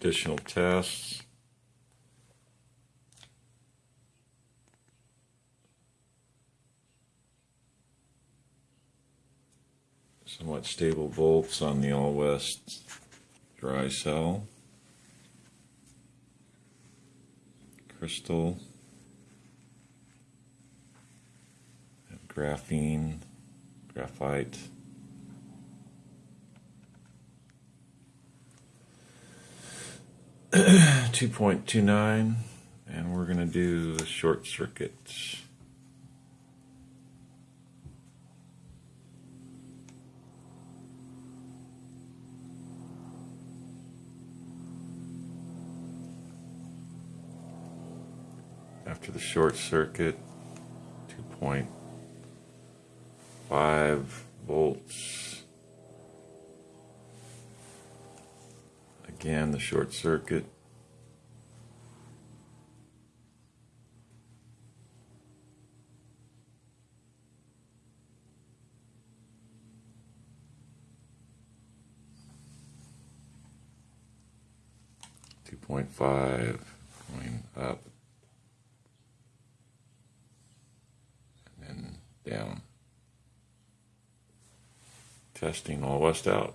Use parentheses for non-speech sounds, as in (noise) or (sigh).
additional tests. Somewhat stable volts on the all west dry cell. Crystal. Graphene, graphite. (clears throat) Two point two nine, and we're gonna do the short circuit. After the short circuit, 2.5 volts. Again, the short circuit. Two point five going up. and then down. Testing all west out.